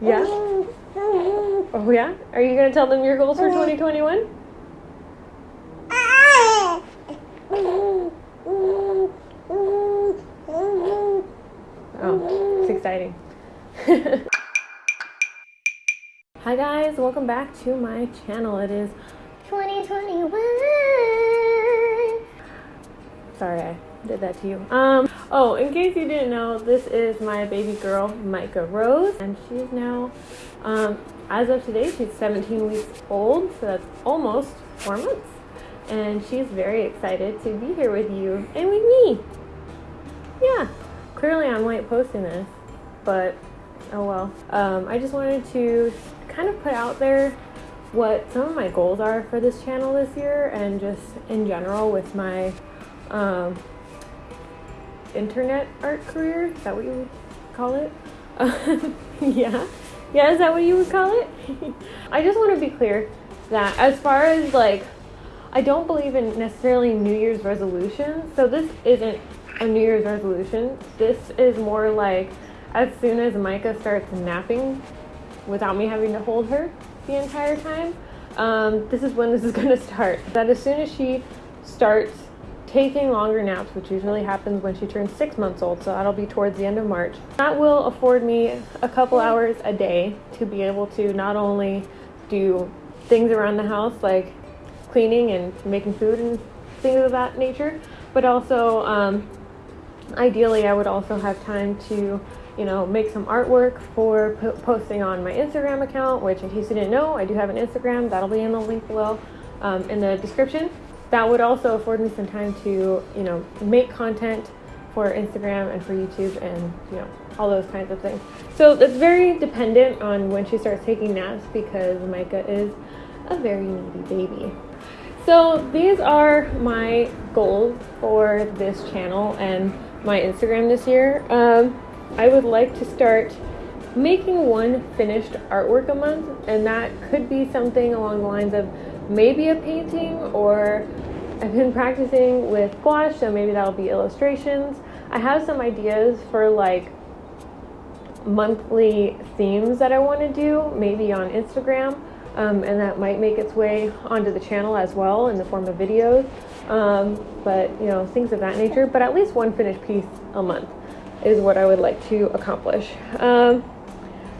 Yeah? Oh, yeah? Are you going to tell them your goals for 2021? Oh, it's exciting. Hi guys, welcome back to my channel. It is 2021. Sorry, I did that to you. Um, oh, in case you didn't know, this is my baby girl, Micah Rose, and she's now, um, as of today, she's 17 weeks old, so that's almost four months. And she's very excited to be here with you and with me. Yeah, clearly I'm late posting this, but oh well. Um, I just wanted to kind of put out there what some of my goals are for this channel this year and just in general with my um, internet art career. Is that what you would call it? yeah. Yeah, is that what you would call it? I just want to be clear that as far as like, I don't believe in necessarily New Year's resolutions. So this isn't a New Year's resolution. This is more like as soon as Micah starts napping without me having to hold her the entire time, um, this is when this is going to start. That as soon as she starts taking longer naps, which usually happens when she turns six months old, so that'll be towards the end of March. That will afford me a couple hours a day to be able to not only do things around the house like cleaning and making food and things of that nature, but also um, ideally I would also have time to you know, make some artwork for po posting on my Instagram account, which in case you didn't know, I do have an Instagram. That'll be in the link below um, in the description that would also afford me some time to, you know, make content for Instagram and for YouTube and, you know, all those kinds of things. So it's very dependent on when she starts taking naps because Micah is a very needy baby. So these are my goals for this channel and my Instagram this year. Um, I would like to start making one finished artwork a month and that could be something along the lines of maybe a painting or I've been practicing with gouache, so maybe that'll be illustrations. I have some ideas for like monthly themes that I want to do, maybe on Instagram, um, and that might make its way onto the channel as well in the form of videos. Um, but you know, things of that nature. But at least one finished piece a month is what I would like to accomplish. Um,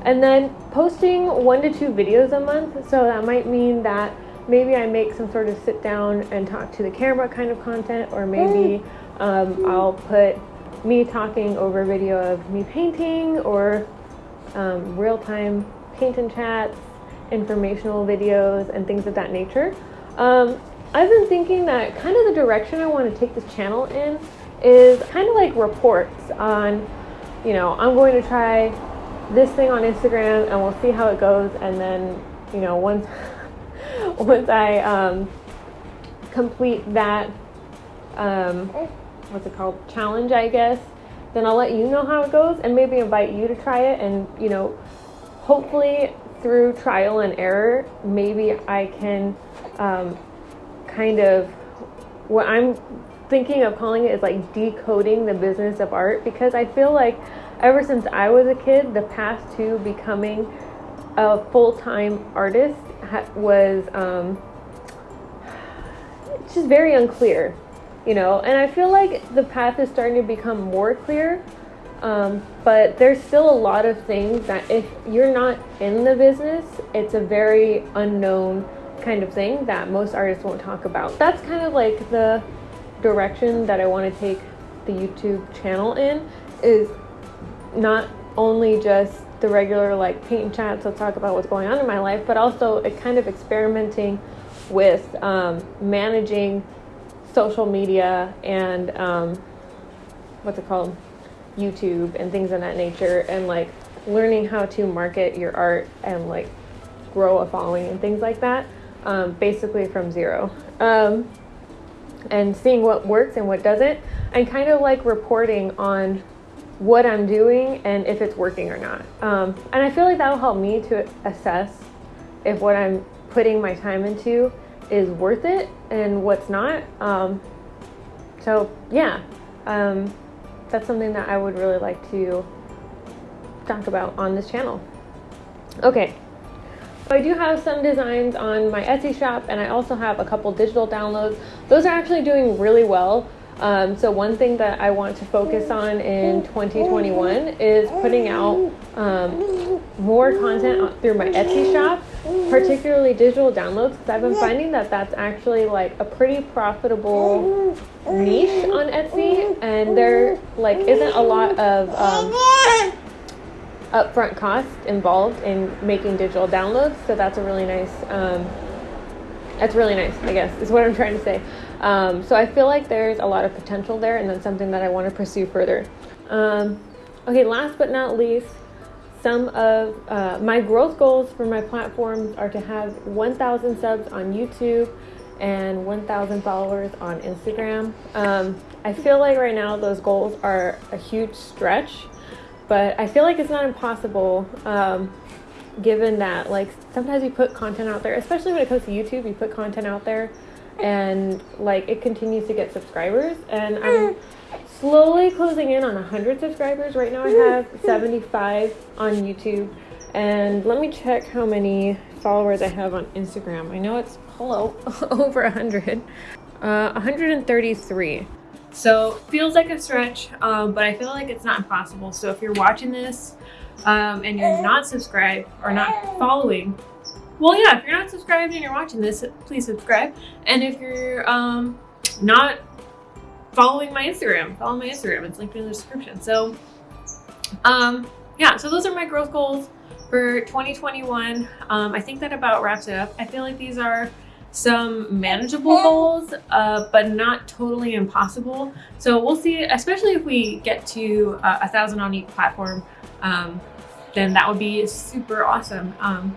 and then posting one to two videos a month. So that might mean that maybe I make some sort of sit down and talk to the camera kind of content, or maybe um, I'll put me talking over video of me painting or um, real time paint and chats, informational videos, and things of that nature. Um, I've been thinking that kind of the direction I want to take this channel in is kind of like reports on, you know, I'm going to try this thing on Instagram and we'll see how it goes, and then, you know, once once I um, complete that, um, what's it called, challenge, I guess, then I'll let you know how it goes and maybe invite you to try it. And, you know, hopefully through trial and error, maybe I can um, kind of, what I'm thinking of calling it is like decoding the business of art because I feel like ever since I was a kid, the path to becoming a full time artist was um, just very unclear, you know. And I feel like the path is starting to become more clear, um, but there's still a lot of things that if you're not in the business, it's a very unknown kind of thing that most artists won't talk about. That's kind of like the direction that I want to take the YouTube channel in is not only just the regular like paint and chat to talk about what's going on in my life, but also it kind of experimenting with um, managing social media and um, what's it called, YouTube and things of that nature, and like learning how to market your art and like grow a following and things like that, um, basically from zero. Um, and seeing what works and what doesn't, and kind of like reporting on what I'm doing and if it's working or not. Um, and I feel like that'll help me to assess if what I'm putting my time into is worth it and what's not. Um, so yeah, um, that's something that I would really like to talk about on this channel. Okay, so I do have some designs on my Etsy shop and I also have a couple digital downloads. Those are actually doing really well. Um, so one thing that I want to focus on in 2021 is putting out um, more content through my Etsy shop, particularly digital downloads, because I've been finding that that's actually like a pretty profitable niche on Etsy, and there like isn't a lot of um, upfront cost involved in making digital downloads. So that's a really nice. Um, that's really nice, I guess, is what I'm trying to say. Um, so I feel like there's a lot of potential there, and that's something that I want to pursue further. Um, okay, last but not least, some of uh, my growth goals for my platforms are to have 1,000 subs on YouTube and 1,000 followers on Instagram. Um, I feel like right now those goals are a huge stretch, but I feel like it's not impossible. Um, given that like sometimes you put content out there especially when it comes to youtube you put content out there and like it continues to get subscribers and i'm slowly closing in on 100 subscribers. Right now i have 75 on youtube and let me check how many followers i have on instagram. I know it's hello over 100 uh, 133 so feels like a stretch um, but i feel like it's not impossible. So if you're watching this um, and you're not subscribed or not following well, yeah, if you're not subscribed and you're watching this, please subscribe. And if you're um, not following my Instagram, follow my Instagram. It's linked in the description. So, um, yeah, so those are my growth goals for 2021. Um, I think that about wraps it up. I feel like these are some manageable goals, uh, but not totally impossible. So we'll see, especially if we get to uh, a thousand on each platform, um, then that would be super awesome. Um,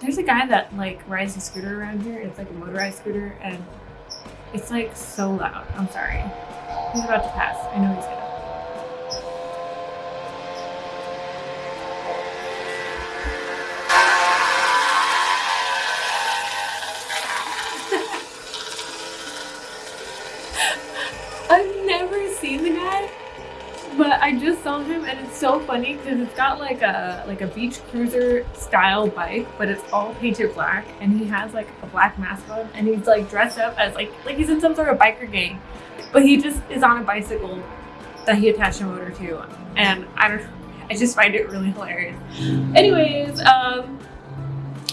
there's a guy that like rides a scooter around here. It's like a motorized scooter and it's like so loud. I'm sorry. He's about to pass. I know he's gonna. I just saw him and it's so funny because it's got like a like a beach cruiser style bike, but it's all painted black and he has like a black mask on and he's like dressed up as like like he's in some sort of biker gang. But he just is on a bicycle that he attached a motor to and I don't I just find it really hilarious. Anyways, um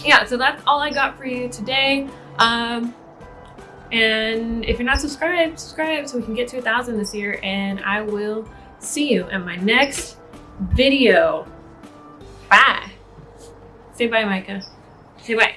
yeah, so that's all I got for you today. Um and if you're not subscribed, subscribe so we can get to a thousand this year and I will see you in my next video. Bye. Say bye, Micah. Say bye.